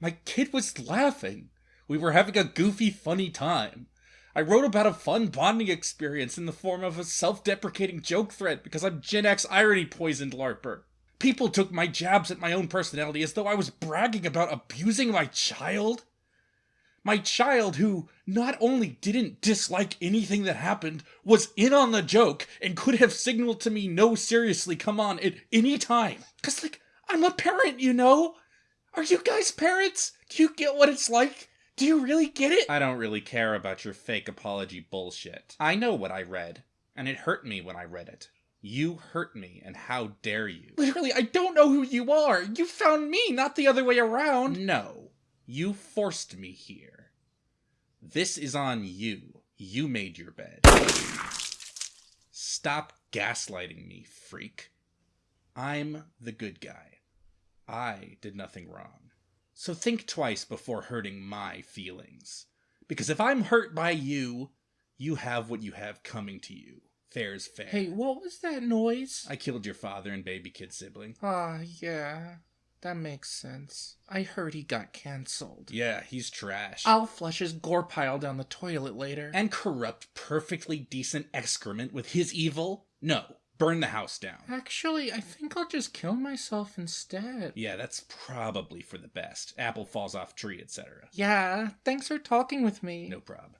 My kid was laughing. We were having a goofy, funny time. I wrote about a fun bonding experience in the form of a self deprecating joke thread because I'm Gen X irony poisoned LARPer. People took my jabs at my own personality as though I was bragging about abusing my child. My child, who not only didn't dislike anything that happened, was in on the joke and could have signaled to me, no, seriously, come on, at any time. Cause, like, I'm a parent, you know? Are you guys parents? Do you get what it's like? Do you really get it? I don't really care about your fake apology bullshit. I know what I read, and it hurt me when I read it. You hurt me, and how dare you? Literally, I don't know who you are. You found me, not the other way around. No, you forced me here. This is on you. You made your bed. Stop gaslighting me, freak. I'm the good guy. I did nothing wrong. So think twice before hurting my feelings. Because if I'm hurt by you, you have what you have coming to you. Fair's fair. Hey, what was that noise? I killed your father and baby kid sibling. Ah, yeah. That makes sense. I heard he got cancelled. Yeah, he's trash. I'll flush his gore pile down the toilet later. And corrupt perfectly decent excrement with his evil? No. Burn the house down. Actually, I think I'll just kill myself instead. Yeah, that's probably for the best. Apple falls off tree, etc. Yeah, thanks for talking with me. No prob.